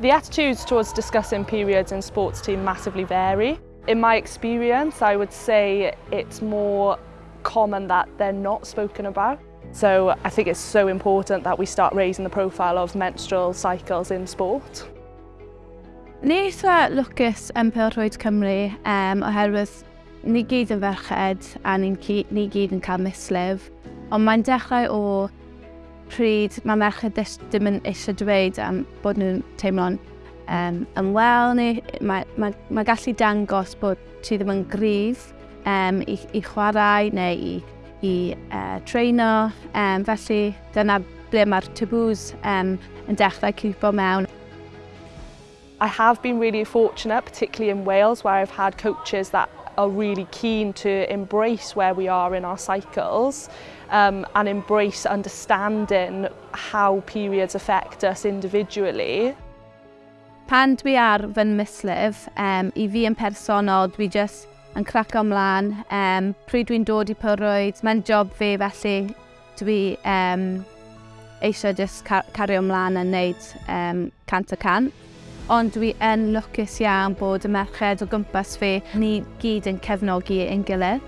The attitudes towards discussing periods in sports team massively vary. In my experience, I would say it's more common that they're not spoken about. So I think it's so important that we start raising the profile of menstrual cycles in sport. Ni eitha lwcus yn Pyrrwyd Cymru um, oherwydd ni gyd yn ferched a ni, ni gyd yn cael mislif. Ond mae'n dechrau o pryd mae merched ddim yn eisiau dweud am bod nhw'n teimlo'n um, yn wel neu mae, mae, mae gallu dangos bod ti ddim yn gryf um, i, i chwarae neu i, i uh, treino. Um, felly dyna ble mae'r tabws um, yn dechrau cwpo mewn. I have been really fortunate, particularly in Wales, where I've had coaches that are really keen to embrace where we are in our cycles um, and embrace understanding how periods affect us individually. Pan dwi ar fy mislif, um, i fi yn personol, dwi just yn craco ymlaen. Um, pryd dwi'n dod i pyrwyd, mae'n job fi felly dwi um, eisiau just car cario ymlaen a wneud um, cant a cant ond dwi yn lwcus iawn bod y merched o gwmpas fi ni gyd yn cefnogi ein gilydd.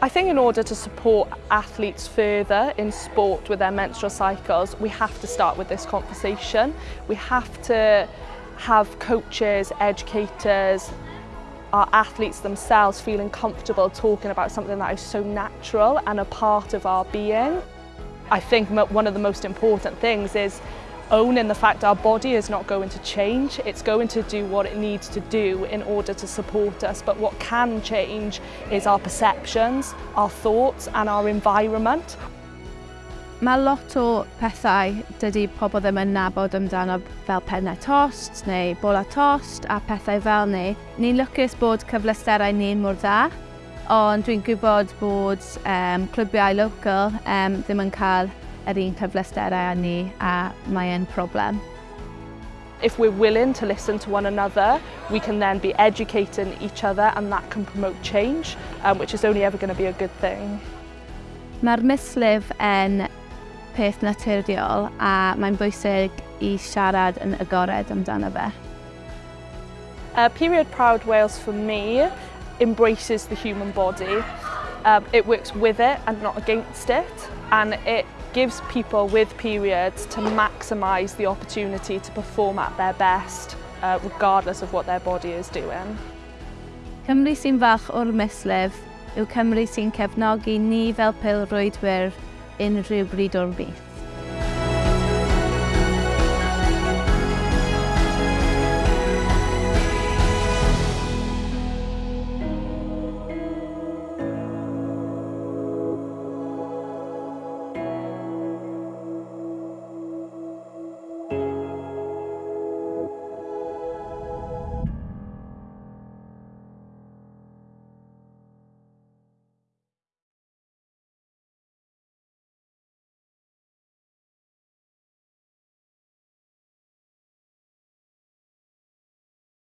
I think in order to support athletes further in sport with their menstrual cycles, we have to start with this conversation. We have to have coaches, educators, our athletes themselves feeling comfortable talking about something that is so natural and a part of our being. I think one of the most important things is owning the fact our body is not going to change. It's going to do what it needs to do in order to support us. But what can change is our perceptions, our thoughts and our environment. Mae lot o pethau dydy pobl ddim yn nabod amdano fel pennau tost neu bola tost a pethau fel ni. Ni'n lwcus bod cyflesterau ni'n mor dda, ond dwi'n gwybod bod um, clwbiau local um, ddim yn cael yr un cyfleusterau â ni a mae e'n problem. If we're willing to listen to one another, we can then be educating each other and that can promote change, um, which is only ever going to be a good thing. Mae'r mislif yn peth naturiol a mae'n bwysig i siarad yn agored amdano fe. Uh, Period Proud Wales for me embraces the human body. Um, it works with it and not against it and it gives people with periods to maximise the opportunity to perform at their best, uh, regardless of what their body is doing. Cymru sy'n fach o'r mislif yw Cymru sy'n cefnogi ni fel pilrwydwyr unrhyw bryd o'r byth.